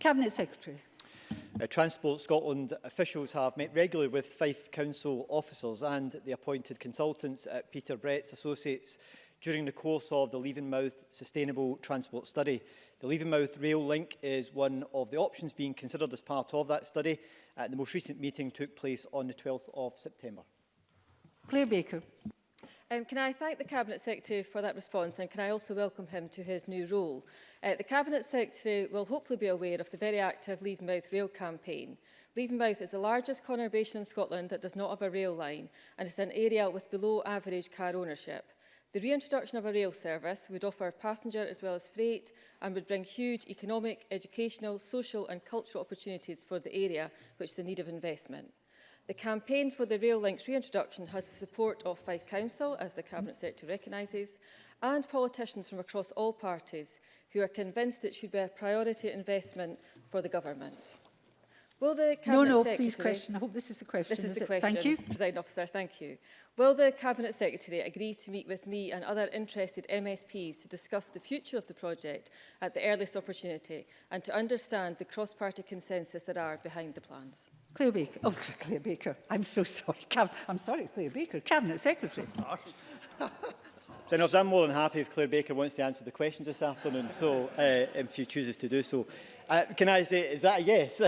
Cabinet Secretary. Uh, Transport Scotland officials have met regularly with Fife Council officers and the appointed consultants at Peter Brett's Associates during the course of the Leavenmouth Sustainable Transport Study. The Leavenmouth Rail Link is one of the options being considered as part of that study. Uh, the most recent meeting took place on the 12th of September. Claire Baker. Um, can I thank the Cabinet Secretary for that response and can I also welcome him to his new role? Uh, the Cabinet Secretary will hopefully be aware of the very active Leavenmouth rail campaign. Leavenmouth is the largest conurbation in Scotland that does not have a rail line and is an area with below average car ownership. The reintroduction of a rail service would offer passenger as well as freight and would bring huge economic, educational, social and cultural opportunities for the area which the need of investment. The campaign for the rail link's reintroduction has the support of Fife Council, as the Cabinet Secretary recognises, and politicians from across all parties who are convinced it should be a priority investment for the government. Will the Cabinet no, no, Secretary... please question. I hope this is the question. This is, is the it? question, thank you. President Officer, thank you. Will the Cabinet Secretary agree to meet with me and other interested MSPs to discuss the future of the project at the earliest opportunity and to understand the cross-party consensus that are behind the plans? Claire Baker. Oh, Claire Baker. I'm so sorry. Cab I'm sorry, Claire Baker. Cabinet Secretary. I'm more than happy if Claire Baker wants to answer the questions this afternoon, so uh, if she chooses to do so. Uh, can I say, is that a yes?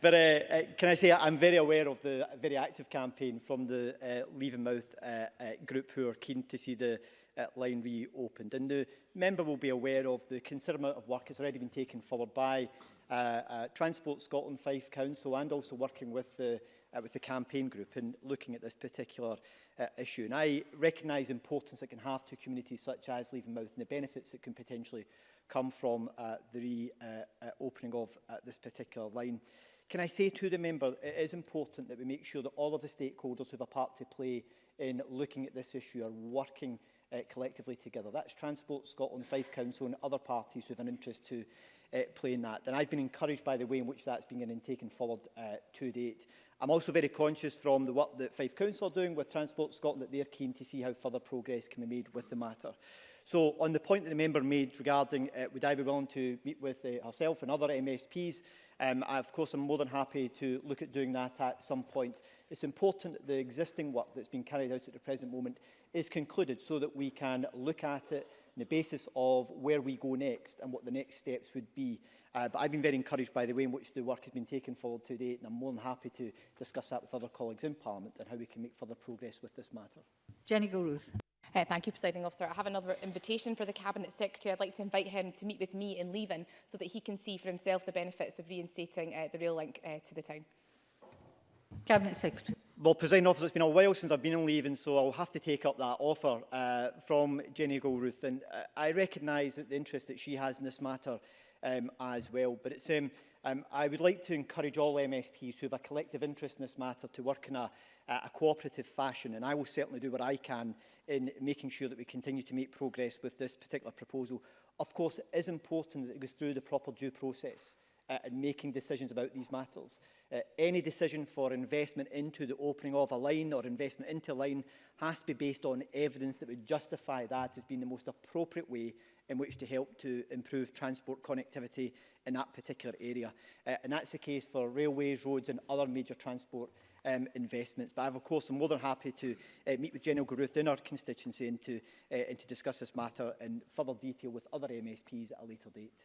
but uh, uh, can I say I'm very aware of the very active campaign from the uh, Leave and Mouth uh, uh, group who are keen to see the uh, line reopened. And the member will be aware of the considerable amount of work that's already been taken forward by uh, uh, Transport Scotland Fife Council and also working with the, uh, with the campaign group and looking at this particular uh, issue. And I recognise the importance it can have to communities such as Leave and Mouth and the benefits it can potentially come from uh, the reopening uh, uh of uh, this particular line. Can I say to the member, it is important that we make sure that all of the stakeholders who have a part to play in looking at this issue are working uh, collectively together. That's Transport Scotland, Fife Council and other parties who have an interest to uh, play in that. And I've been encouraged by the way in which that's been and taken forward uh, to date. I'm also very conscious from the work that Fife Council are doing with Transport Scotland that they're keen to see how further progress can be made with the matter. So on the point that the member made regarding uh, would I be willing to meet with uh, herself and other MSPs, um, I, of course I'm more than happy to look at doing that at some point. It's important that the existing work that's been carried out at the present moment is concluded so that we can look at it on the basis of where we go next and what the next steps would be. Uh, but I've been very encouraged by the way in which the work has been taken forward to date, and I'm more than happy to discuss that with other colleagues in Parliament and how we can make further progress with this matter. Jenny Gilruth. Uh, thank you, Presiding Officer. I have another invitation for the Cabinet Secretary. I'd like to invite him to meet with me in Leven so that he can see for himself the benefits of reinstating uh, the rail link uh, to the town. Cabinet Secretary. Well, President Officer, it's been a while since I've been on leave, and so I'll have to take up that offer uh, from Jenny Goldruth. And uh, I recognise that the interest that she has in this matter um, as well. But it's um, Um, I would like to encourage all MSPs who have a collective interest in this matter to work in a, a cooperative fashion, and I will certainly do what I can in making sure that we continue to make progress with this particular proposal. Of course, it is important that it goes through the proper due process uh, and making decisions about these matters. Uh, any decision for investment into the opening of a line or investment into a line has to be based on evidence that would justify that as being the most appropriate way in which to help to improve transport connectivity in that particular area. Uh, and that's the case for railways, roads and other major transport um, investments. But I've, of course, I'm more than happy to uh, meet with General Garuth in our constituency and to, uh, and to discuss this matter in further detail with other MSPs at a later date.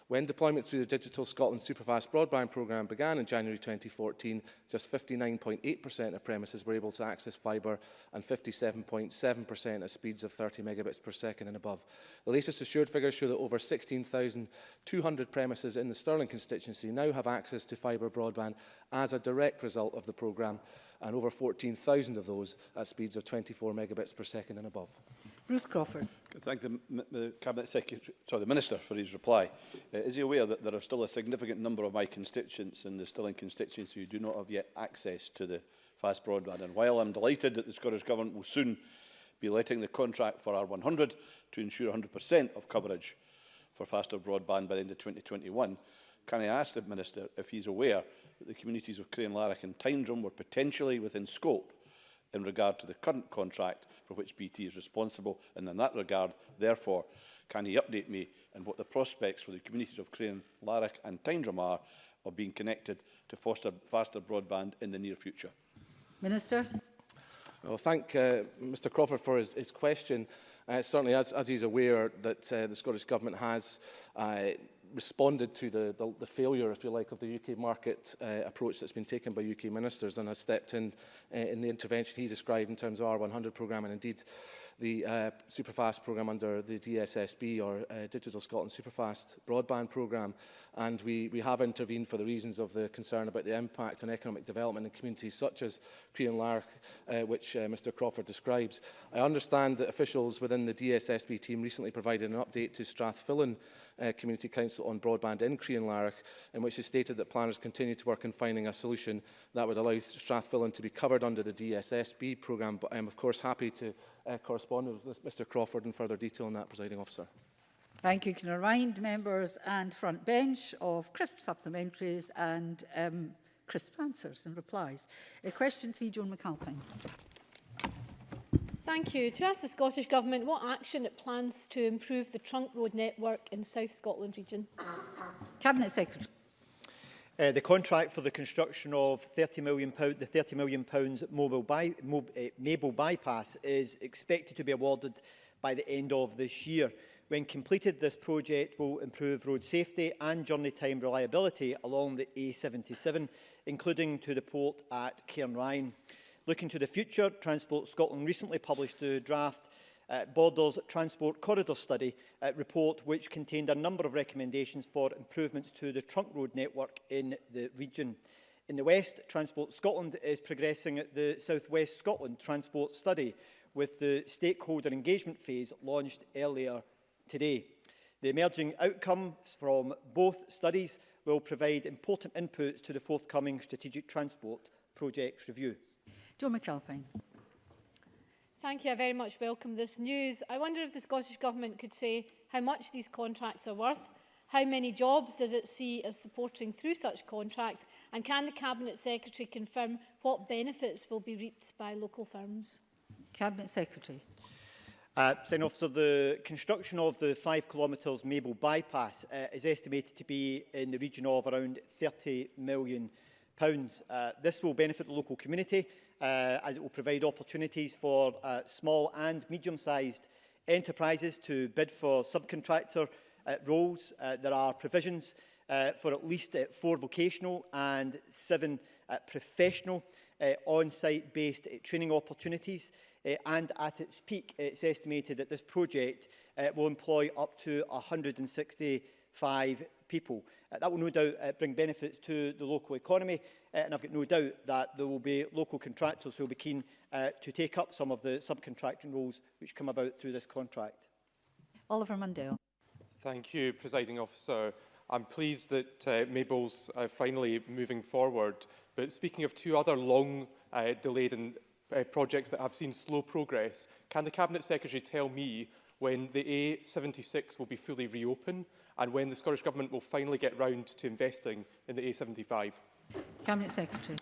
When deployment through the Digital Scotland Superfast Broadband Programme began in January 2014, just 59.8% of premises were able to access fibre and 57.7% at speeds of 30 megabits per second and above. The latest assured figures show that over 16,200 premises in the Stirling constituency now have access to fibre broadband as a direct result of the programme, and over 14,000 of those at speeds of 24 megabits per second and above. Bruce Crawford. Thank the, the Cabinet Secretary, sorry, the Minister for his reply. Uh, is he aware that there are still a significant number of my constituents and there's still in constituents who do not have yet access to the fast broadband? And while I'm delighted that the Scottish Government will soon be letting the contract for R100 to ensure 100% of coverage for faster broadband by the end of 2021, can I ask the Minister if he's aware that the communities of Crane Larrick and Tyndrum were potentially within scope in regard to the current contract for which BT is responsible? And in that regard, therefore, can he update me on what the prospects for the communities of Crane, Larrack and Tyndrum are of being connected to foster faster broadband in the near future? Minister. Well, thank uh, Mr Crawford for his, his question. Uh, certainly, as, as he's aware, that uh, the Scottish Government has uh, responded to the, the, the failure, if you like, of the UK market uh, approach that's been taken by UK ministers and has stepped in uh, in the intervention he described in terms of our 100 programme and indeed the uh, Superfast programme under the DSSB or uh, Digital Scotland Superfast broadband programme. And we, we have intervened for the reasons of the concern about the impact on economic development in communities such as Crean and Lark, uh, which uh, Mr Crawford describes. I understand that officials within the DSSB team recently provided an update to Strathfillan uh, Community Council on broadband in Crean and Lark, in which they stated that planners continue to work in finding a solution that would allow Strathfillan to be covered under the DSSB programme. But I am, of course, happy to uh, correspond with Mr Crawford in further detail on that, presiding officer. Thank you. Can I remind members and front bench of crisp supplementaries and um, crisp answers and replies. Uh, question three, Joan McAlpine. Thank you. To ask the Scottish Government what action it plans to improve the trunk road network in South Scotland region. Cabinet Secretary. Uh, the contract for the construction of 30 million, pound, the £30 million pounds mobile by, mob, uh, Mabel bypass is expected to be awarded by the end of this year. When completed, this project will improve road safety and journey time reliability along the A77, including to the port at Cairnryan. Looking to the future, Transport Scotland recently published the draft uh, Bodle's Transport Corridor Study uh, report, which contained a number of recommendations for improvements to the trunk road network in the region. In the West, Transport Scotland is progressing the South West Scotland Transport Study, with the stakeholder engagement phase launched earlier today. The emerging outcomes from both studies will provide important inputs to the forthcoming Strategic Transport Projects Review. John McAlpine. Thank you. I very much welcome this news. I wonder if the Scottish Government could say how much these contracts are worth, how many jobs does it see as supporting through such contracts, and can the Cabinet Secretary confirm what benefits will be reaped by local firms? Cabinet Secretary. Uh, Sign officer, the construction of the 5 kilometres Mabel bypass uh, is estimated to be in the region of around £30 million. Uh, this will benefit the local community uh, as it will provide opportunities for uh, small and medium-sized enterprises to bid for subcontractor uh, roles. Uh, there are provisions uh, for at least uh, four vocational and seven uh, professional uh, on-site based uh, training opportunities uh, and at its peak it's estimated that this project uh, will employ up to 165 people. Uh, that will no doubt uh, bring benefits to the local economy uh, and I've got no doubt that there will be local contractors who will be keen uh, to take up some of the subcontracting roles which come about through this contract. Oliver Mundell. Thank you, Presiding Officer. I'm pleased that uh, Mabel's uh, finally moving forward. But speaking of two other long uh, delayed and, uh, projects that have seen slow progress, can the Cabinet Secretary tell me when the A76 will be fully reopened and when the Scottish Government will finally get round to investing in the A75. Cabinet Secretary.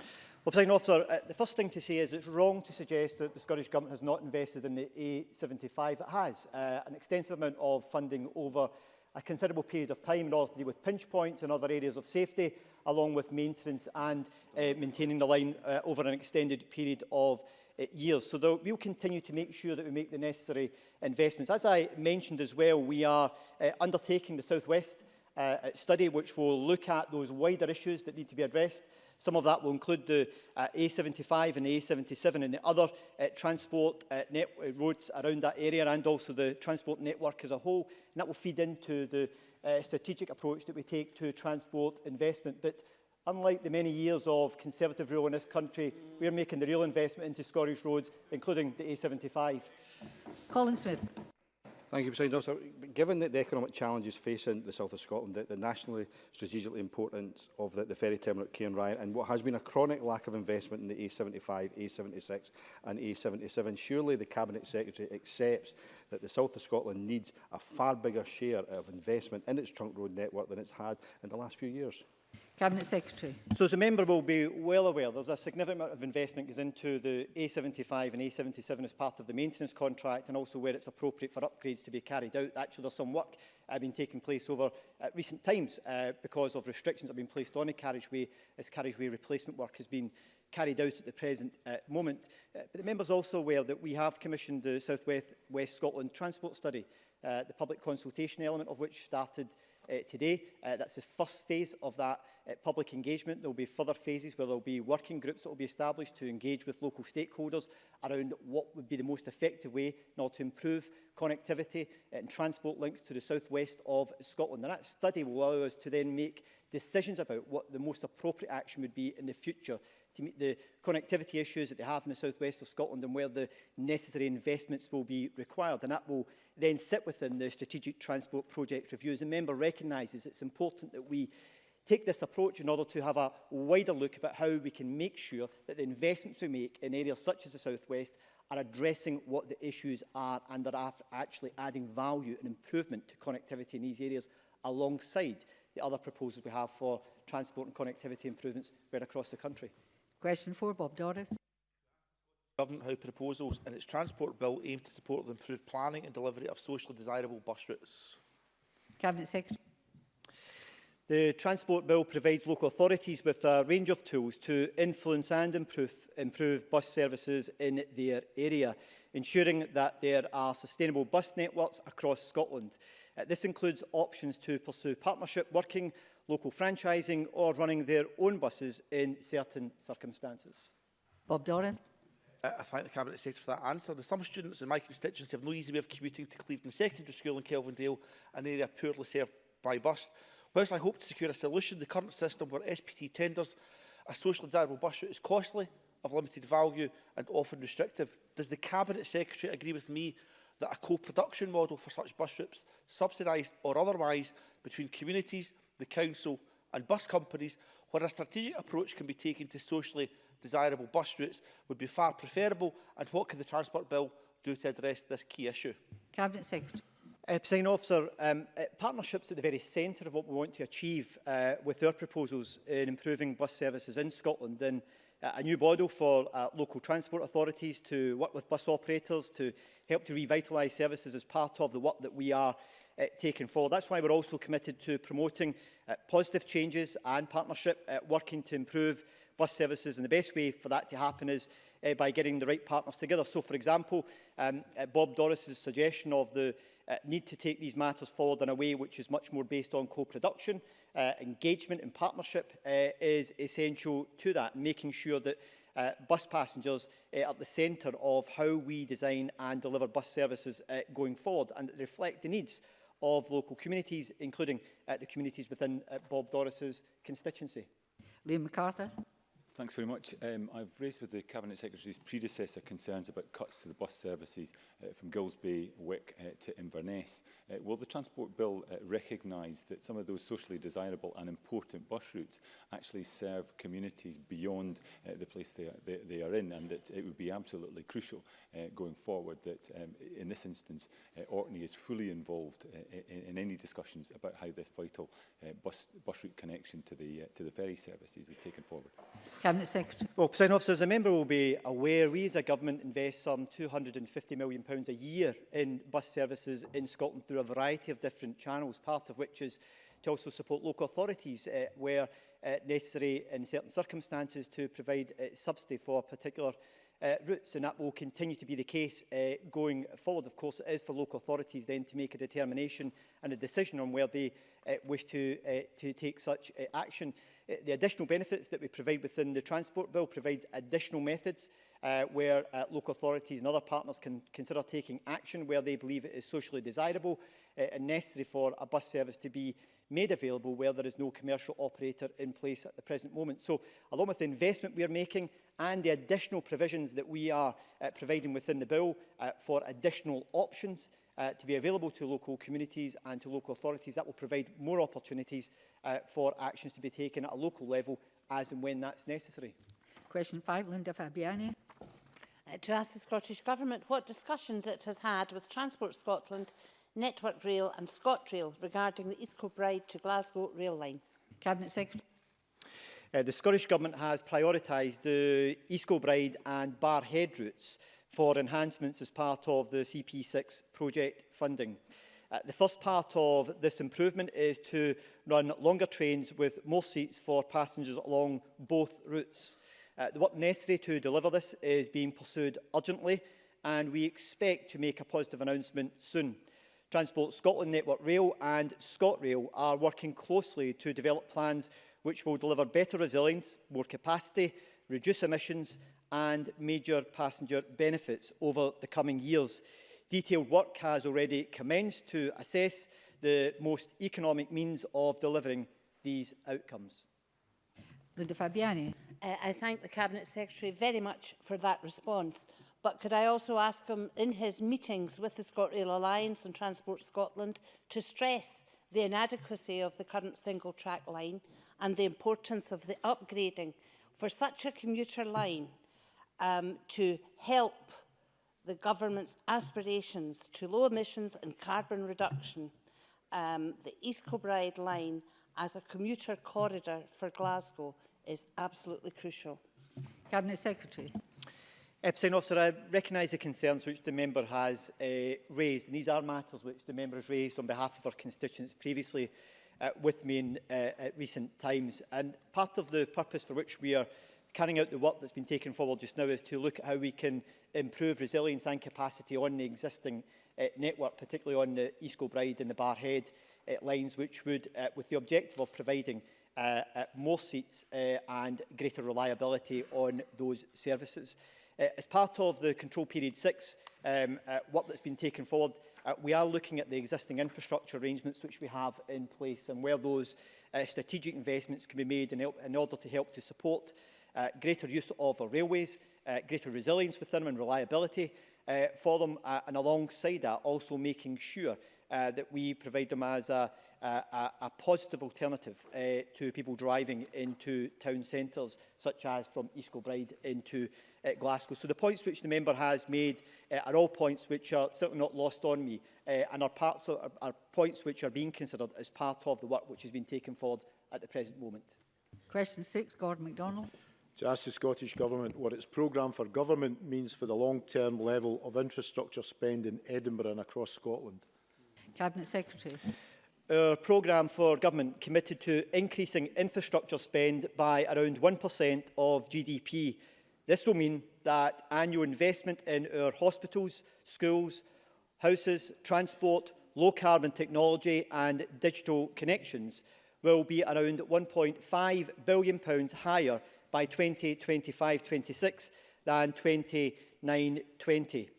Well, President Officer, uh, the first thing to say is it's wrong to suggest that the Scottish Government has not invested in the A75. It has uh, an extensive amount of funding over a considerable period of time in order to deal with pinch points and other areas of safety, along with maintenance and uh, maintaining the line uh, over an extended period of Uh, years. So we'll continue to make sure that we make the necessary investments. As I mentioned as well, we are uh, undertaking the Southwest uh, study which will look at those wider issues that need to be addressed. Some of that will include the uh, A75 and A77 and the other uh, transport uh, net uh, roads around that area and also the transport network as a whole. And that will feed into the uh, strategic approach that we take to transport investment. But Unlike the many years of Conservative rule in this country, we are making the real investment into Scottish roads, including the A75. Colin Smith. Thank you, President Officer. Given that the economic challenges facing the south of Scotland, the, the nationally strategically importance of the, the ferry terminal at Cairn Ryan and what has been a chronic lack of investment in the A75, A76 and A77, surely the Cabinet Secretary accepts that the south of Scotland needs a far bigger share of investment in its trunk road network than it's had in the last few years. Cabinet Secretary. So as a member will be well aware, there's a significant amount of investment goes into the A75 and A77 as part of the maintenance contract and also where it's appropriate for upgrades to be carried out. Actually, there's some work uh, been taking place over uh, recent times uh, because of restrictions that have been placed on a carriageway as carriageway replacement work has been carried out at the present uh, moment. Uh, but the member is also aware that we have commissioned the South West, West Scotland Transport Study, uh, the public consultation element of which started uh, today. Uh, that's the first phase of that uh, public engagement. There will be further phases where there will be working groups that will be established to engage with local stakeholders around what would be the most effective way in order to improve connectivity and transport links to the southwest of Scotland. And that study will allow us to then make decisions about what the most appropriate action would be in the future to meet the connectivity issues that they have in the southwest of Scotland and where the necessary investments will be required. And that will then sit within the strategic transport project review. As a member recognises it's important that we take this approach in order to have a wider look about how we can make sure that the investments we make in areas such as the southwest are addressing what the issues are and are actually adding value and improvement to connectivity in these areas alongside the other proposals we have for transport and connectivity improvements right across the country. Question four, Bob Doris. Government House proposals and its transport bill aim to support the improved planning and delivery of socially desirable bus routes. Cabinet Secretary. The Transport Bill provides local authorities with a range of tools to influence and improve, improve bus services in their area, ensuring that there are sustainable bus networks across Scotland. Uh, this includes options to pursue partnership working, local franchising or running their own buses in certain circumstances. Bob Doran. Uh, I thank the Cabinet Secretary for that answer. There's some students in my constituency have no easy way of commuting to Clevedon Secondary School in Kelvindale, an area poorly served by bus. Whilst I hope to secure a solution, the current system where SPT tenders a socially desirable bus route is costly, of limited value and often restrictive. Does the Cabinet Secretary agree with me that a co-production model for such bus trips, subsidised or otherwise, between communities, the council and bus companies, where a strategic approach can be taken to socially desirable bus routes, would be far preferable, and what could the Transport Bill do to address this key issue? Cabinet Secretary. Uh, President Officer, um, uh, partnerships at the very centre of what we want to achieve uh, with our proposals in improving bus services in Scotland. And a new model for uh, local transport authorities to work with bus operators to help to revitalise services as part of the work that we are uh, taking forward. That's why we're also committed to promoting uh, positive changes and partnership, uh, working to improve bus services. And the best way for that to happen is uh, by getting the right partners together. So, for example, um, uh, Bob Doris's suggestion of the uh, need to take these matters forward in a way which is much more based on co-production. Uh, engagement and partnership uh, is essential to that, making sure that uh, bus passengers uh, at the centre of how we design and deliver bus services uh, going forward and reflect the needs of local communities, including uh, the communities within uh, Bob Doris's constituency. Liam MacArthur. Thanks very much. Um, I've raised with the Cabinet Secretary's predecessor concerns about cuts to the bus services uh, from Gillsby, Wick uh, to Inverness. Uh, will the Transport Bill uh, recognise that some of those socially desirable and important bus routes actually serve communities beyond uh, the place they are, they, they are in and that it would be absolutely crucial uh, going forward that um, in this instance uh, Orkney is fully involved uh, in, in any discussions about how this vital uh, bus, bus route connection to the, uh, to the ferry services is taken forward? Yeah. Cabinet Secretary. Well, President Officer, as a member will be aware, we as a government invest some £250 million a year in bus services in Scotland through a variety of different channels, part of which is to also support local authorities uh, where uh, necessary in certain circumstances to provide uh, subsidy for particular uh, routes and that will continue to be the case uh, going forward. Of course, it is for local authorities then to make a determination and a decision on where they uh, wish to, uh, to take such uh, action. Uh, the additional benefits that we provide within the Transport Bill provides additional methods uh, where uh, local authorities and other partners can consider taking action where they believe it is socially desirable uh, and necessary for a bus service to be made available where there is no commercial operator in place at the present moment. So along with the investment we are making, and the additional provisions that we are uh, providing within the bill uh, for additional options uh, to be available to local communities and to local authorities. That will provide more opportunities uh, for actions to be taken at a local level as and when that's necessary. Question five, Linda Fabiani. Uh, to ask the Scottish Government what discussions it has had with Transport Scotland, Network Rail and ScotRail regarding the East Kilbride to Glasgow rail line. Cabinet Secretary. Uh, the Scottish Government has prioritised the East Kilbride and Bar Head routes for enhancements as part of the CP6 project funding. Uh, the first part of this improvement is to run longer trains with more seats for passengers along both routes. Uh, the work necessary to deliver this is being pursued urgently and we expect to make a positive announcement soon. Transport Scotland Network Rail and ScotRail are working closely to develop plans which will deliver better resilience, more capacity, reduce emissions and major passenger benefits over the coming years. Detailed work has already commenced to assess the most economic means of delivering these outcomes. Linda Fabiani. Uh, I thank the Cabinet Secretary very much for that response. But could I also ask him in his meetings with the ScotRail Alliance and Transport Scotland to stress the inadequacy of the current single track line and the importance of the upgrading for such a commuter line um, to help the government's aspirations to low emissions and carbon reduction, um, the East Kilbride line as a commuter corridor for Glasgow is absolutely crucial. Cabinet Secretary. Epstein Officer, I recognise the concerns which the member has uh, raised, and these are matters which the member has raised on behalf of her constituents previously uh, with me in uh, at recent times. And part of the purpose for which we are carrying out the work that's been taken forward just now is to look at how we can improve resilience and capacity on the existing uh, network, particularly on the East Kilbride and the Barhead uh, lines, which would, uh, with the objective of providing uh, uh, more seats uh, and greater reliability on those services. Uh, as part of the control period 6 um, uh, work that's been taken forward, uh, we are looking at the existing infrastructure arrangements which we have in place and where those uh, strategic investments can be made in, help, in order to help to support uh, greater use of our railways, uh, greater resilience within them and reliability, uh, for them uh, and alongside that also making sure uh, that we provide them as a, a, a positive alternative uh, to people driving into town centres such as from East Kilbride into uh, Glasgow. So the points which the member has made uh, are all points which are certainly not lost on me uh, and are, parts of, are, are points which are being considered as part of the work which has been taken forward at the present moment. Question six, Gordon MacDonald to ask the Scottish Government what its programme for government means for the long-term level of infrastructure spend in Edinburgh and across Scotland. Cabinet Secretary. Our programme for government committed to increasing infrastructure spend by around 1% of GDP. This will mean that annual investment in our hospitals, schools, houses, transport, low carbon technology and digital connections will be around 1.5 billion pounds higher by 2025-26 than 29-20.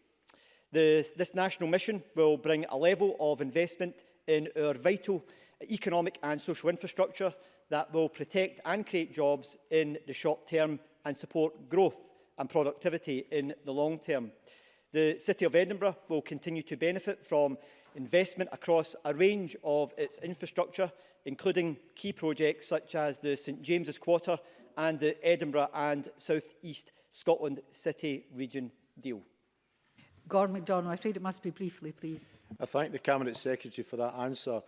This, this national mission will bring a level of investment in our vital economic and social infrastructure that will protect and create jobs in the short term and support growth and productivity in the long term. The City of Edinburgh will continue to benefit from investment across a range of its infrastructure, including key projects such as the St James's Quarter and the uh, Edinburgh and South East Scotland City Region deal. Gordon MacDonald, I'm afraid it must be briefly, please. I thank the Cabinet Secretary for that answer.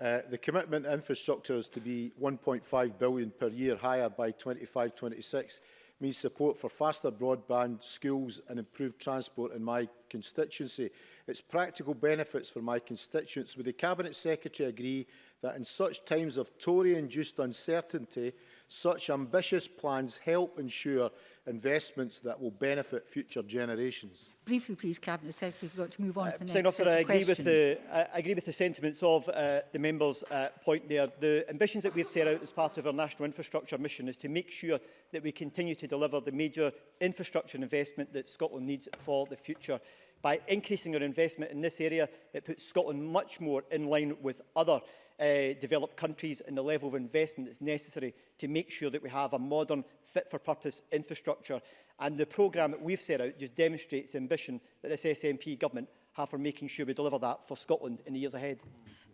Uh, the commitment infrastructure is to be £1.5 billion per year higher by 25-26 means support for faster broadband, schools and improved transport in my constituency. It's practical benefits for my constituents. Would the Cabinet Secretary agree that in such times of Tory-induced uncertainty, Such ambitious plans help ensure investments that will benefit future generations. Briefly, please, Cabinet Secretary, we've got to move on uh, to the uh, next officer, I agree question. With the, I agree with the sentiments of uh, the member's uh, point there. The ambitions that we've set out as part of our national infrastructure mission is to make sure that we continue to deliver the major infrastructure investment that Scotland needs for the future. By increasing our investment in this area, it puts Scotland much more in line with other uh, developed countries and the level of investment that's necessary to make sure that we have a modern, fit-for-purpose infrastructure. And the programme that we've set out just demonstrates the ambition that this SNP government have for making sure we deliver that for Scotland in the years ahead.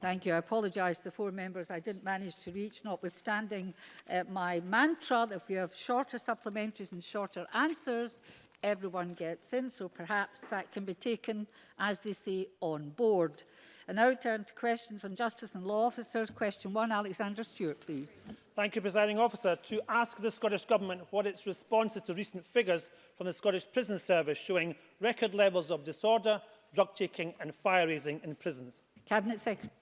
Thank you. I apologise to the four members I didn't manage to reach, notwithstanding uh, my mantra that if we have shorter supplementaries and shorter answers, everyone gets in. So perhaps that can be taken, as they say, on board. I now turn to questions on Justice and Law Officers. Question one, Alexander Stewart, please. Thank you, Presiding Officer. To ask the Scottish Government what its response is to recent figures from the Scottish Prison Service showing record levels of disorder, drug-taking and fire-raising in prisons. Cabinet Secretary.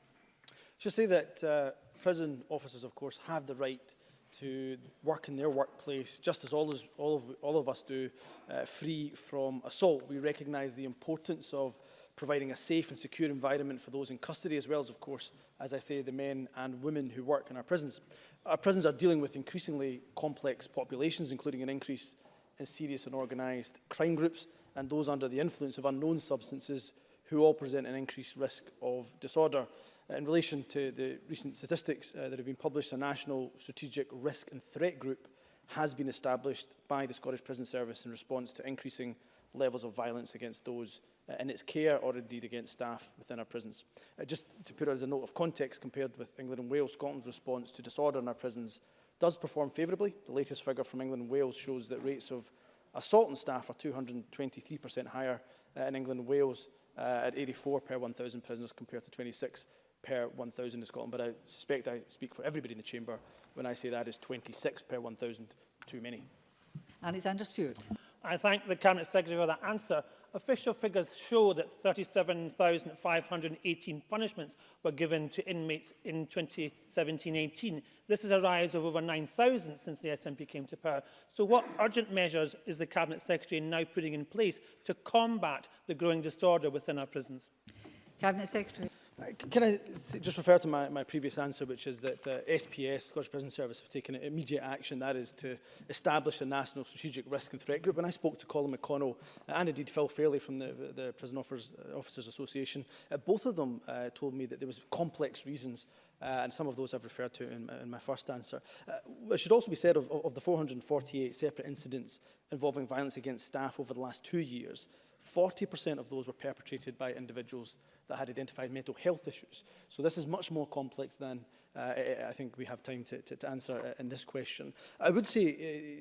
Just say that uh, prison officers, of course, have the right to work in their workplace, just as all, as, all, of, all of us do, uh, free from assault. We recognise the importance of providing a safe and secure environment for those in custody, as well as, of course, as I say, the men and women who work in our prisons. Our prisons are dealing with increasingly complex populations, including an increase in serious and organised crime groups and those under the influence of unknown substances who all present an increased risk of disorder. Uh, in relation to the recent statistics uh, that have been published, a national strategic risk and threat group has been established by the Scottish Prison Service in response to increasing levels of violence against those uh, in its care or indeed against staff within our prisons. Uh, just to put it as a note of context compared with England and Wales, Scotland's response to disorder in our prisons does perform favourably. The latest figure from England and Wales shows that rates of assault on staff are 223% higher uh, in England and Wales uh, at 84 per 1,000 prisoners compared to 26 per 1,000 in Scotland. But I suspect I speak for everybody in the chamber when I say that is 26 per 1,000 too many. Alexander Stewart. I thank the Cabinet Secretary for that answer. Official figures show that 37,518 punishments were given to inmates in 2017-18. This is a rise of over 9,000 since the SNP came to power. So what urgent measures is the Cabinet Secretary now putting in place to combat the growing disorder within our prisons? Cabinet Secretary. Can I just refer to my, my previous answer, which is that uh, SPS, Scottish Prison Service, have taken immediate action, that is to establish a national strategic risk and threat group. And I spoke to Colin McConnell uh, and indeed Phil Fairley from the, the Prison Offers, uh, Officers Association. Uh, both of them uh, told me that there was complex reasons uh, and some of those I've referred to in, in my first answer. Uh, it should also be said of, of the 448 separate incidents involving violence against staff over the last two years, 40% of those were perpetrated by individuals that had identified mental health issues. So this is much more complex than uh, I think we have time to, to, to answer uh, in this question. I would say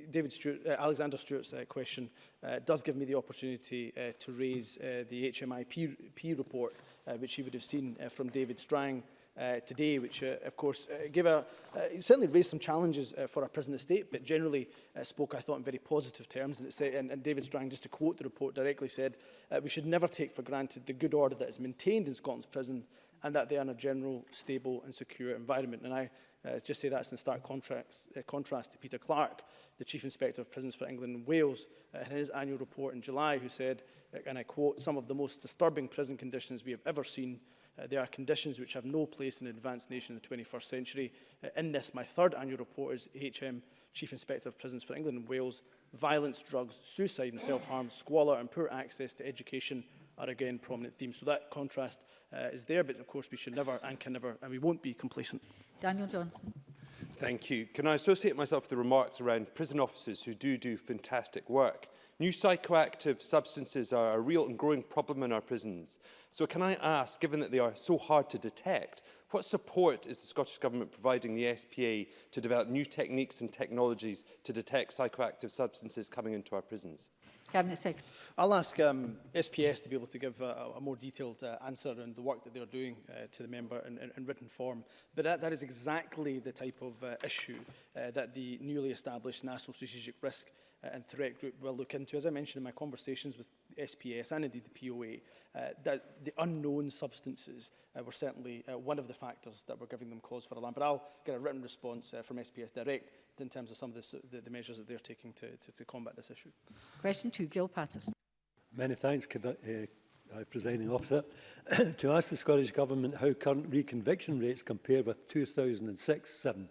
uh, David Stewart, uh, Alexander Stewart's uh, question uh, does give me the opportunity uh, to raise uh, the HMIP report, uh, which you would have seen uh, from David Strang, uh, uh, today, which, uh, of course, uh, gave a, uh, certainly raised some challenges uh, for our prison estate, but generally uh, spoke, I thought, in very positive terms. And, it said, and, and David Strang, just to quote the report directly, said, uh, we should never take for granted the good order that is maintained in Scotland's prison and that they are in a general, stable and secure environment. And I uh, just say that's in stark contracts, uh, contrast to Peter Clark, the Chief Inspector of Prisons for England and Wales, uh, in his annual report in July, who said, uh, and I quote, some of the most disturbing prison conditions we have ever seen Uh, there are conditions which have no place in an advanced nation in the 21st century. Uh, in this, my third annual report is HM, Chief Inspector of Prisons for England and Wales. Violence, drugs, suicide and self-harm, squalor and poor access to education are again prominent themes. So that contrast uh, is there, but of course we should never and can never, and we won't be complacent. Daniel Johnson. Thank you. Can I associate myself with the remarks around prison officers who do do fantastic work? New psychoactive substances are a real and growing problem in our prisons. So can I ask, given that they are so hard to detect, what support is the Scottish Government providing the SPA to develop new techniques and technologies to detect psychoactive substances coming into our prisons? Cabinet Secretary. I'll ask um, SPS to be able to give uh, a, a more detailed uh, answer on the work that they're doing uh, to the member in, in, in written form. But that, that is exactly the type of uh, issue uh, that the newly established National Strategic Risk uh, and threat group will look into. As I mentioned in my conversations with SPS and indeed the POA, uh, that the unknown substances uh, were certainly uh, one of the factors that were giving them cause for alarm. But I'll get a written response uh, from SPS Direct in terms of some of the, uh, the, the measures that they're taking to, to, to combat this issue. Question two, Gil Patterson. Many thanks, uh, uh, presiding officer. to ask the Scottish Government how current reconviction rates compare with 2006-7.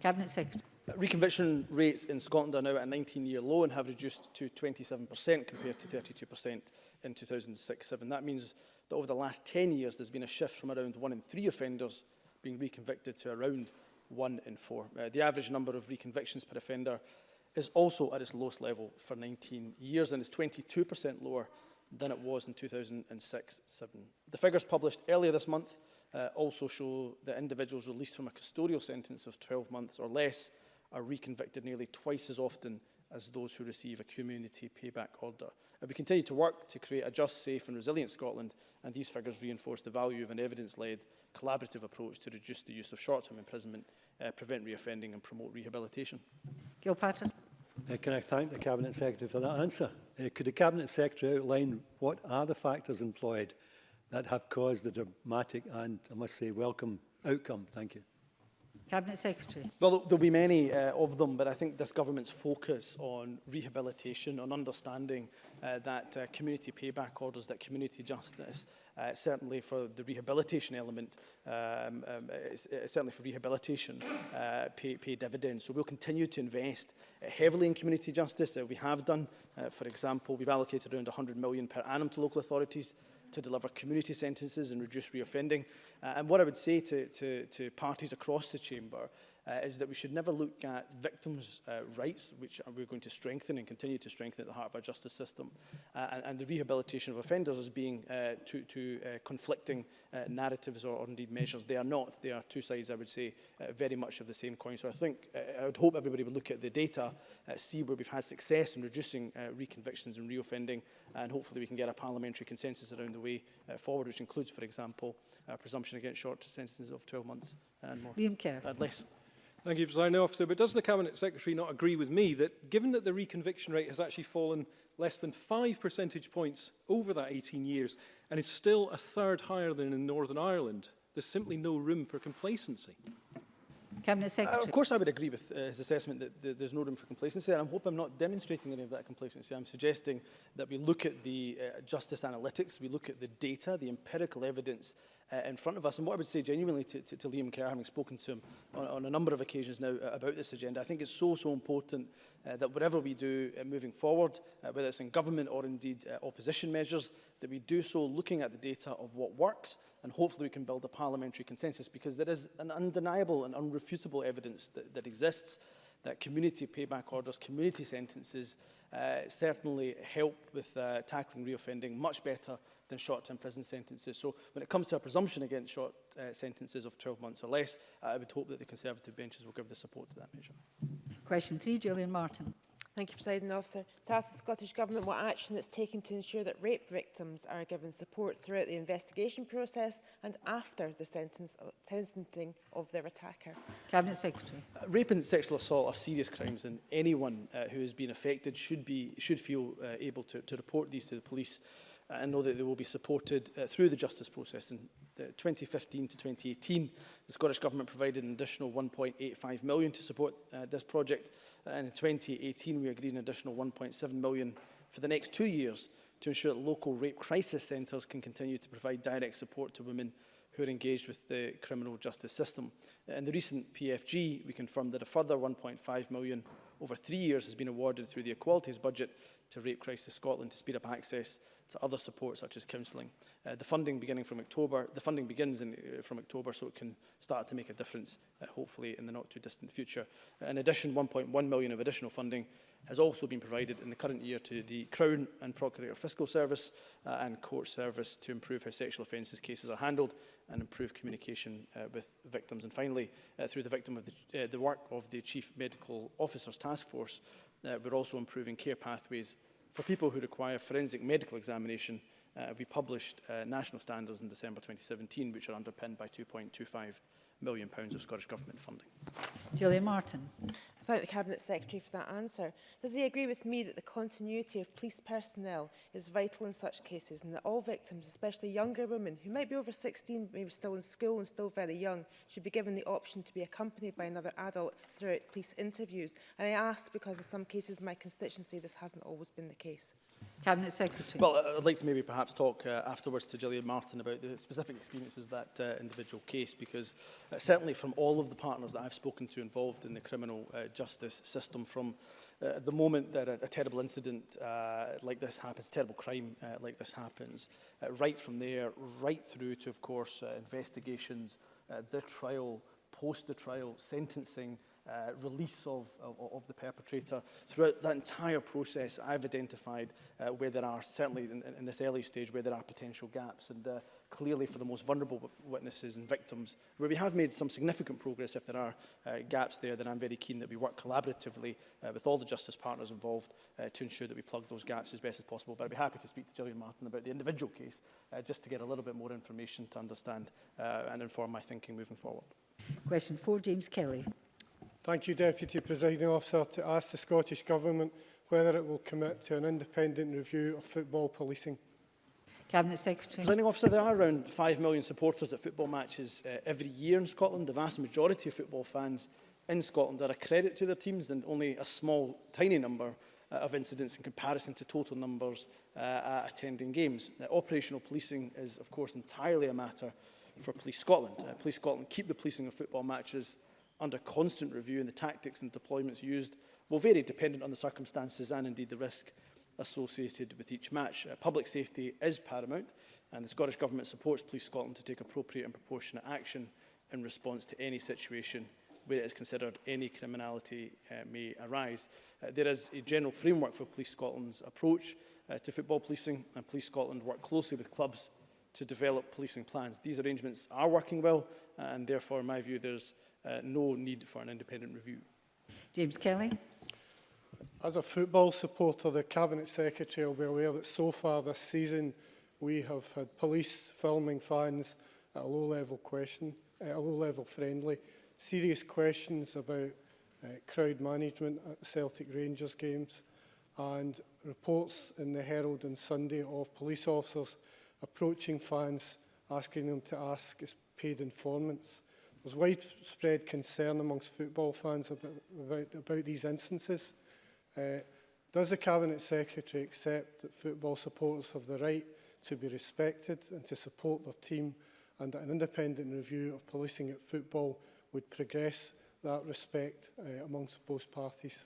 Cabinet Secretary. Reconviction rates in Scotland are now at a 19-year low and have reduced to 27% compared to 32% in 2006-07. That means that over the last 10 years, there's been a shift from around one in three offenders being reconvicted to around one in four. Uh, the average number of reconvictions per offender is also at its lowest level for 19 years and is 22% lower than it was in 2006-07. The figures published earlier this month uh, also show that individuals released from a custodial sentence of 12 months or less are reconvicted nearly twice as often as those who receive a community payback order. And we continue to work to create a just, safe and resilient Scotland, and these figures reinforce the value of an evidence-led, collaborative approach to reduce the use of short-term imprisonment, uh, prevent reoffending and promote rehabilitation. Gil Patterson. Uh, can I thank the Cabinet Secretary for that answer? Uh, could the Cabinet Secretary outline what are the factors employed that have caused the dramatic and, I must say, welcome outcome? Thank you. Cabinet Secretary. Well, there'll be many uh, of them, but I think this government's focus on rehabilitation, on understanding uh, that uh, community payback orders, that community justice, uh, certainly for the rehabilitation element, um, um, uh, certainly for rehabilitation, uh, pay, pay dividends. So we'll continue to invest uh, heavily in community justice. Uh, we have done, uh, for example, we've allocated around £100 million per annum to local authorities to deliver community sentences and reduce reoffending. Uh, and what I would say to, to, to parties across the chamber uh, is that we should never look at victims' uh, rights, which we're going to strengthen and continue to strengthen at the heart of our justice system, uh, and, and the rehabilitation of offenders as being uh, two, two uh, conflicting uh, narratives or, or indeed measures. They are not. They are two sides, I would say, uh, very much of the same coin. So I think, uh, I would hope everybody would look at the data, uh, see where we've had success in reducing uh, reconvictions and reoffending, and hopefully we can get a parliamentary consensus around the way uh, forward, which includes, for example, a presumption against short sentences of 12 months and more. Liam Kerr. Uh, less. Thank you, Presiding Officer. But does the Cabinet Secretary not agree with me that, given that the reconviction rate has actually fallen less than five percentage points over that 18 years and is still a third higher than in Northern Ireland, there's simply no room for complacency? Cabinet Secretary. Uh, of course I would agree with uh, his assessment that th there's no room for complacency and I hope I'm not demonstrating any of that complacency. I'm suggesting that we look at the uh, justice analytics, we look at the data, the empirical evidence uh, in front of us. And what I would say genuinely to, to, to Liam Kerr, having spoken to him on, on a number of occasions now uh, about this agenda, I think it's so, so important uh, that whatever we do uh, moving forward, uh, whether it's in government or indeed uh, opposition measures, that we do so looking at the data of what works and hopefully we can build a parliamentary consensus because there is an undeniable and unrefutable evidence that, that exists that community payback orders, community sentences uh, certainly help with uh, tackling reoffending much better than short-term prison sentences. So when it comes to a presumption against short uh, sentences of 12 months or less, uh, I would hope that the Conservative benches will give the support to that measure. Question three, Gillian Martin. Thank you, President Officer. To ask the Scottish Government what action it's taken to ensure that rape victims are given support throughout the investigation process and after the sentence, uh, sentencing of their attacker. Cabinet Secretary. Uh, rape and sexual assault are serious crimes and anyone uh, who has been affected should, be, should feel uh, able to, to report these to the police uh, and know that they will be supported uh, through the justice process. In the 2015 to 2018, the Scottish Government provided an additional 1.85 million to support uh, this project, uh, and in 2018 we agreed an additional 1.7 million for the next two years to ensure that local rape crisis centres can continue to provide direct support to women who are engaged with the criminal justice system. Uh, in the recent PFG, we confirmed that a further 1.5 million over three years has been awarded through the Equalities Budget to Rape Crisis Scotland to speed up access to other support such as counselling. Uh, the funding beginning from October, the funding begins in, uh, from October so it can start to make a difference uh, hopefully in the not too distant future. In addition, 1.1 million of additional funding has also been provided in the current year to the Crown and Procurator Fiscal Service uh, and Court Service to improve how sexual offences cases are handled and improve communication uh, with victims. And finally, uh, through the victim of the, uh, the work of the Chief Medical Officers Task Force, uh, we're also improving care pathways for people who require forensic medical examination, uh, we published uh, national standards in December 2017, which are underpinned by 2.25 million pounds of Scottish Government funding. Julia Martin thank the Cabinet Secretary for that answer. Does he agree with me that the continuity of police personnel is vital in such cases and that all victims, especially younger women who might be over 16, maybe still in school and still very young, should be given the option to be accompanied by another adult throughout police interviews? And I ask because in some cases in my constituency this hasn't always been the case. Cabinet Secretary. Well, uh, I'd like to maybe perhaps talk uh, afterwards to Gillian Martin about the specific experiences of that uh, individual case, because uh, certainly from all of the partners that I've spoken to involved in the criminal uh, justice system, from uh, the moment that a, a terrible incident uh, like this happens, terrible crime uh, like this happens, uh, right from there, right through to, of course, uh, investigations, uh, the trial, post the trial, sentencing, uh, release of, of, of, the perpetrator. Throughout that entire process, I've identified uh, where there are, certainly in, in, this early stage, where there are potential gaps. And uh, clearly for the most vulnerable witnesses and victims, where we have made some significant progress, if there are uh, gaps there, then I'm very keen that we work collaboratively uh, with all the justice partners involved uh, to ensure that we plug those gaps as best as possible. But I'd be happy to speak to Gillian Martin about the individual case, just to get a little bit more information to understand and inform my thinking moving forward. Question four, James Kelly. Thank you, Deputy Presiding Officer, to ask the Scottish Government whether it will commit to an independent review of football policing. Cabinet Secretary. Presenting officer, there are around 5 million supporters at football matches uh, every year in Scotland. The vast majority of football fans in Scotland are a credit to their teams and only a small, tiny number uh, of incidents in comparison to total numbers uh, attending games. Uh, operational policing is, of course, entirely a matter for Police Scotland. Uh, Police Scotland keep the policing of football matches under constant review and the tactics and deployments used will vary dependent on the circumstances and indeed the risk associated with each match. Uh, public safety is paramount and the Scottish Government supports Police Scotland to take appropriate and proportionate action in response to any situation where it is considered any criminality uh, may arise. Uh, there is a general framework for Police Scotland's approach uh, to football policing and Police Scotland work closely with clubs to develop policing plans. These arrangements are working well uh, and therefore in my view there's Uh, no need for an independent review. James Kelly. As a football supporter, the Cabinet Secretary will be aware that so far this season we have had police filming fans at a low-level question, at a low-level friendly, serious questions about uh, crowd management at Celtic Rangers games and reports in the Herald and Sunday of police officers approaching fans, asking them to ask as paid informants. There's widespread concern amongst football fans about, about, about these instances. Uh, does the Cabinet Secretary accept that football supporters have the right to be respected and to support their team and that an independent review of policing at football would progress that respect uh, amongst both parties?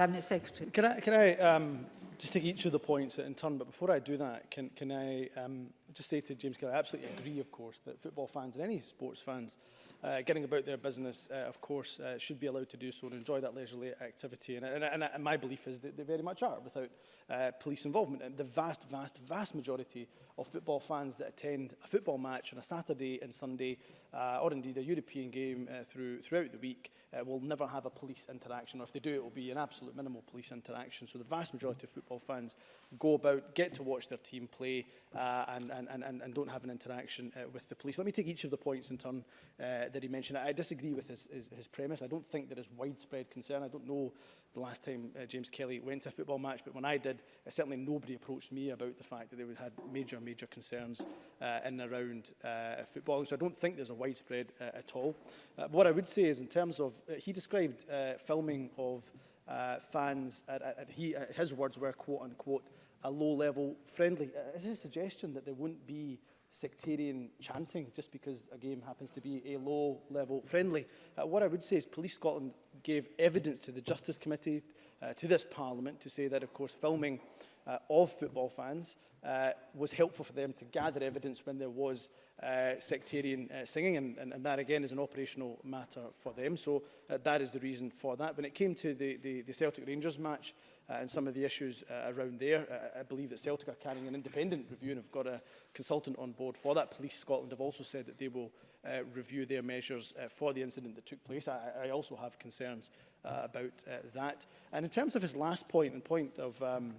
Cabinet Secretary. Can I, can I um, just take each of the points in turn, but before I do that, can, can I um, just say to James Kelly, I absolutely agree, of course, that football fans and any sports fans uh, getting about their business, uh, of course, uh, should be allowed to do so and enjoy that leisurely activity. And, and, and, and my belief is that they very much are without uh, police involvement. And the vast, vast, vast majority of football fans that attend a football match on a Saturday and Sunday, uh, or indeed a European game uh, through, throughout the week, uh, will never have a police interaction. Or if they do, it will be an absolute minimal police interaction. So the vast majority of football fans go about, get to watch their team play, uh, and, and, and, and don't have an interaction uh, with the police. Let me take each of the points in turn uh, that he mentioned. I, I disagree with his, his, his premise. I don't think there is widespread concern. I don't know the last time uh, James Kelly went to a football match, but when I did, uh, certainly nobody approached me about the fact that they had major, major concerns uh, in and around uh, football. So I don't think there's a widespread uh, at all. Uh, what I would say is in terms of, uh, he described uh, filming of uh, fans, at, at, at he, uh, his words were quote unquote, a low level friendly. Uh, is his suggestion that there wouldn't be sectarian chanting just because a game happens to be a low-level friendly. Uh, what I would say is Police Scotland gave evidence to the Justice Committee, uh, to this Parliament, to say that, of course, filming uh, of football fans uh, was helpful for them to gather evidence when there was uh, sectarian uh, singing, and, and, and that again is an operational matter for them. So uh, that is the reason for that. When it came to the, the, the Celtic Rangers match, uh, and some of the issues uh, around there. Uh, I believe that Celtic are carrying an independent review and have got a consultant on board for that. Police Scotland have also said that they will uh, review their measures uh, for the incident that took place. I, I also have concerns uh, about uh, that. And in terms of his last point and point of um,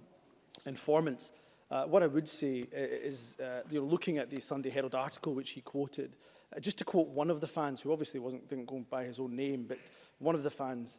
informants, uh, what I would say uh, is, uh, you know, looking at the Sunday Herald article which he quoted, uh, just to quote one of the fans, who obviously wasn't didn't go by his own name, but one of the fans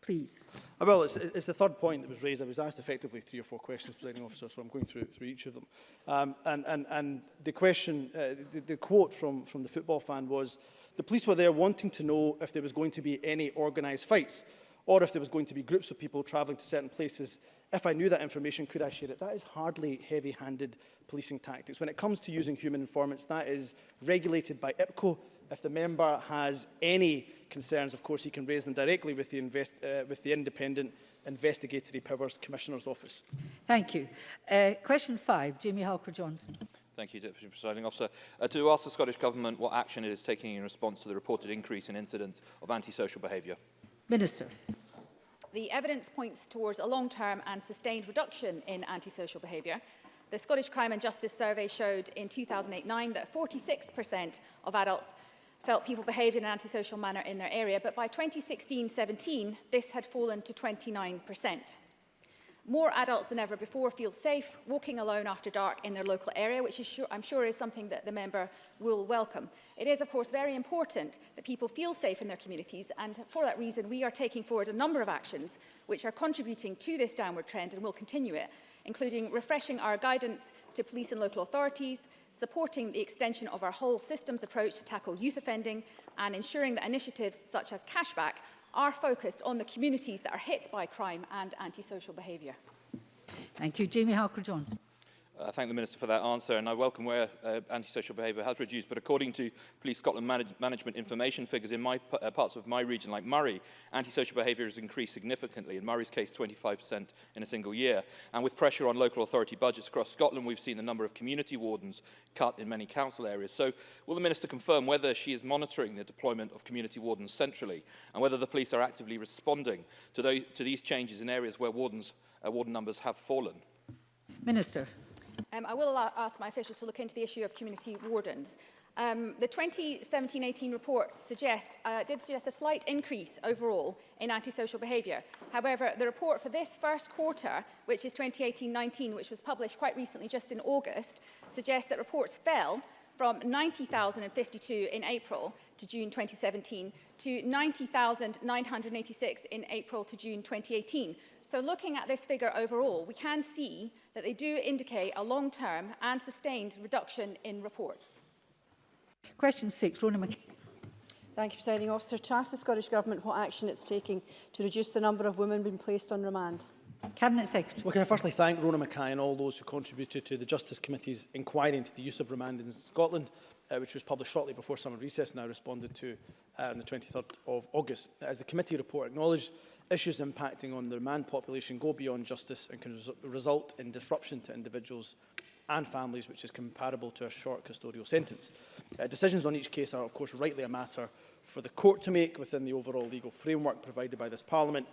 please. I uh, It's, it's the third point that was raised. I was asked effectively three or four questions, presiding officer, so I'm going through, through each of them. Um, and, and, and the question, uh, the, the quote from, from the football fan was, the police were there wanting to know if there was going to be any organised fights or if there was going to be groups of people travelling to certain places. If I knew that information, could I share it? That is hardly heavy-handed policing tactics. When it comes to using human informants, that is regulated by IPCO If the member has any concerns, of course, he can raise them directly with the, invest, uh, with the independent investigatory powers commissioner's office. Thank you. Uh, question five, Jamie Halker-Johnson. Thank you, Deputy Presiding Officer. Uh, to ask the Scottish Government what action it is taking in response to the reported increase in incidents of antisocial behaviour. Minister. The evidence points towards a long-term and sustained reduction in antisocial behaviour. The Scottish Crime and Justice Survey showed in 2008-9 that 46% of adults felt people behaved in an antisocial manner in their area, but by 2016-17, this had fallen to 29%. More adults than ever before feel safe walking alone after dark in their local area, which is sure, I'm sure is something that the member will welcome. It is, of course, very important that people feel safe in their communities, and for that reason, we are taking forward a number of actions which are contributing to this downward trend and will continue it including refreshing our guidance to police and local authorities, supporting the extension of our whole systems approach to tackle youth offending and ensuring that initiatives such as cashback are focused on the communities that are hit by crime and antisocial behaviour. Thank you. Jamie Halker-Johnson. Uh, I thank the Minister for that answer and I welcome where uh, antisocial behaviour has reduced, but according to Police Scotland manage management information figures in my, uh, parts of my region like Murray, antisocial behaviour has increased significantly, in Murray's case 25% in a single year. And with pressure on local authority budgets across Scotland, we've seen the number of community wardens cut in many council areas. So will the Minister confirm whether she is monitoring the deployment of community wardens centrally and whether the police are actively responding to, those, to these changes in areas where wardens, uh, warden numbers have fallen? Minister. Um, I will ask my officials to look into the issue of community wardens. Um, the 2017-18 report suggest, uh, did suggest a slight increase overall in antisocial behaviour. However, the report for this first quarter, which is 2018-19, which was published quite recently, just in August, suggests that reports fell from 90,052 in April to June 2017 to 90,986 in April to June 2018, So looking at this figure overall, we can see that they do indicate a long-term and sustained reduction in reports. Question six, Rona McKay. Thank you, Presiding Officer. To ask the Scottish Government what action it's taking to reduce the number of women being placed on remand. Cabinet Secretary. Well, can I firstly thank Rona Mackay and all those who contributed to the Justice Committee's inquiry into the use of remand in Scotland, uh, which was published shortly before summer recess and I responded to uh, on the 23rd of August. As the committee report acknowledged, issues impacting on the man population go beyond justice and can res result in disruption to individuals and families, which is comparable to a short custodial sentence. Uh, decisions on each case are, of course, rightly a matter for the court to make within the overall legal framework provided by this Parliament,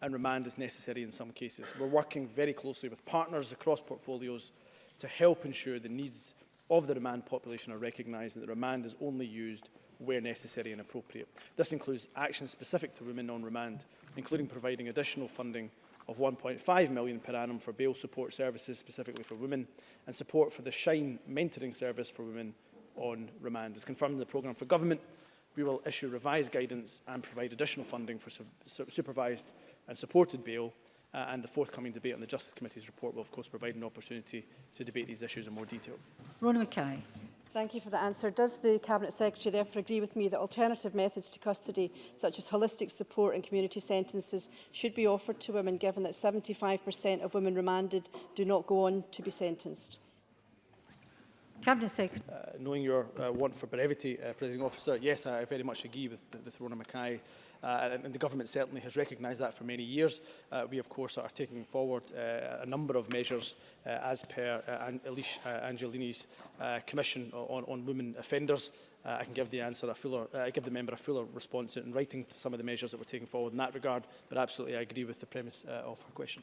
and remand is necessary in some cases. We're working very closely with partners across portfolios to help ensure the needs of the remand population are recognised and that remand is only used where necessary and appropriate. This includes action specific to women on remand including providing additional funding of £1.5 million per annum for bail support services specifically for women and support for the Shine mentoring service for women on remand. As confirmed in the programme for government, we will issue revised guidance and provide additional funding for su su supervised and supported bail uh, and the forthcoming debate on the Justice Committee's report will of course provide an opportunity to debate these issues in more detail. Rona Mackay. Thank you for the answer. Does the Cabinet Secretary therefore agree with me that alternative methods to custody, such as holistic support and community sentences, should be offered to women, given that 75% of women remanded do not go on to be sentenced? Cabinet Secretary. Uh, knowing your uh, want for brevity, uh, Officer, yes, I very much agree with, with Rona Mackay. Uh, and, the government certainly has recognised that for many years. Uh, we, of course, are taking forward uh, a number of measures uh, as per uh, Elish uh, Angelini's uh, Commission on, on Women Offenders. Uh, I can give the answer a fuller, uh, give the member a fuller response in writing to some of the measures that we're taking forward in that regard, but absolutely I agree with the premise uh, of her question.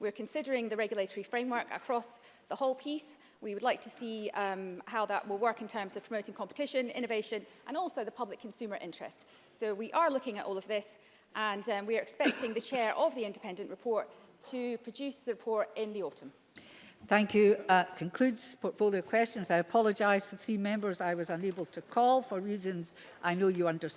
We're considering the regulatory framework across the whole piece. We would like to see um, how that will work in terms of promoting competition, innovation, and also the public consumer interest. So we are looking at all of this, and um, we are expecting the chair of the independent report to produce the report in the autumn. Thank you. Uh, concludes portfolio questions. I apologise to three members I was unable to call for reasons I know you understand.